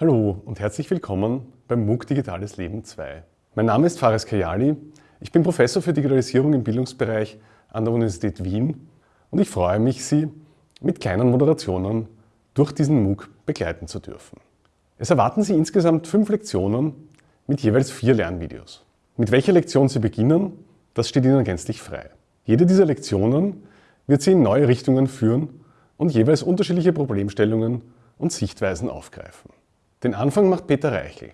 Hallo und herzlich willkommen beim MOOC Digitales Leben 2. Mein Name ist Fares Kayali, ich bin Professor für Digitalisierung im Bildungsbereich an der Universität Wien und ich freue mich, Sie mit kleinen Moderationen durch diesen MOOC begleiten zu dürfen. Es erwarten Sie insgesamt fünf Lektionen mit jeweils vier Lernvideos. Mit welcher Lektion Sie beginnen, das steht Ihnen gänzlich frei. Jede dieser Lektionen wird Sie in neue Richtungen führen und jeweils unterschiedliche Problemstellungen und Sichtweisen aufgreifen. Den Anfang macht Peter Reichel.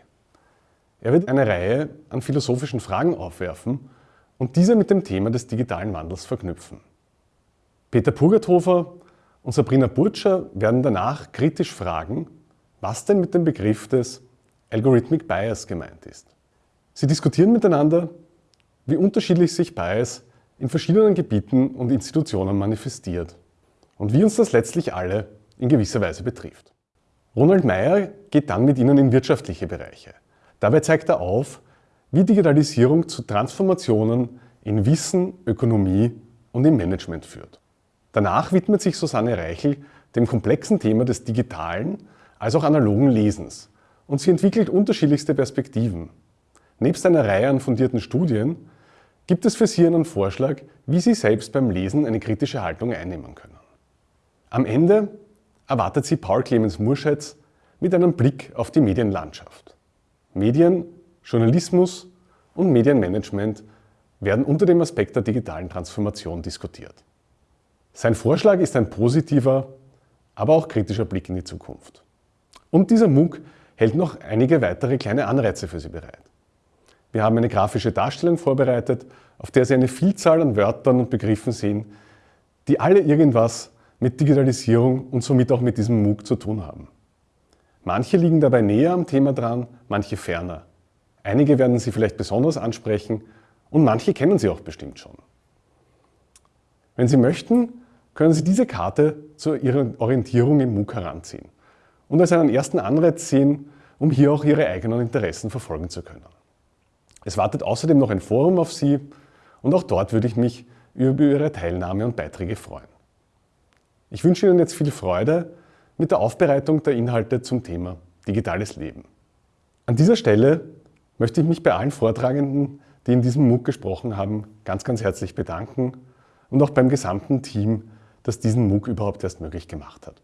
Er wird eine Reihe an philosophischen Fragen aufwerfen und diese mit dem Thema des digitalen Wandels verknüpfen. Peter Purgathofer und Sabrina Burtscher werden danach kritisch fragen, was denn mit dem Begriff des Algorithmic Bias gemeint ist. Sie diskutieren miteinander, wie unterschiedlich sich Bias in verschiedenen Gebieten und Institutionen manifestiert und wie uns das letztlich alle in gewisser Weise betrifft. Ronald Meyer geht dann mit Ihnen in wirtschaftliche Bereiche. Dabei zeigt er auf, wie Digitalisierung zu Transformationen in Wissen, Ökonomie und im Management führt. Danach widmet sich Susanne Reichel dem komplexen Thema des digitalen als auch analogen Lesens und sie entwickelt unterschiedlichste Perspektiven. Nebst einer Reihe an fundierten Studien gibt es für Sie einen Vorschlag, wie Sie selbst beim Lesen eine kritische Haltung einnehmen können. Am Ende erwartet Sie Paul Clemens Murschetz mit einem Blick auf die Medienlandschaft. Medien, Journalismus und Medienmanagement werden unter dem Aspekt der digitalen Transformation diskutiert. Sein Vorschlag ist ein positiver, aber auch kritischer Blick in die Zukunft. Und dieser MOOC hält noch einige weitere kleine Anreize für Sie bereit. Wir haben eine grafische Darstellung vorbereitet, auf der Sie eine Vielzahl an Wörtern und Begriffen sehen, die alle irgendwas mit Digitalisierung und somit auch mit diesem MOOC zu tun haben. Manche liegen dabei näher am Thema dran, manche ferner. Einige werden Sie vielleicht besonders ansprechen und manche kennen Sie auch bestimmt schon. Wenn Sie möchten, können Sie diese Karte zu Ihrer Orientierung im MOOC heranziehen und als einen ersten Anreiz sehen, um hier auch Ihre eigenen Interessen verfolgen zu können. Es wartet außerdem noch ein Forum auf Sie und auch dort würde ich mich über Ihre Teilnahme und Beiträge freuen. Ich wünsche Ihnen jetzt viel Freude mit der Aufbereitung der Inhalte zum Thema digitales Leben. An dieser Stelle möchte ich mich bei allen Vortragenden, die in diesem MOOC gesprochen haben, ganz, ganz herzlich bedanken und auch beim gesamten Team, das diesen MOOC überhaupt erst möglich gemacht hat.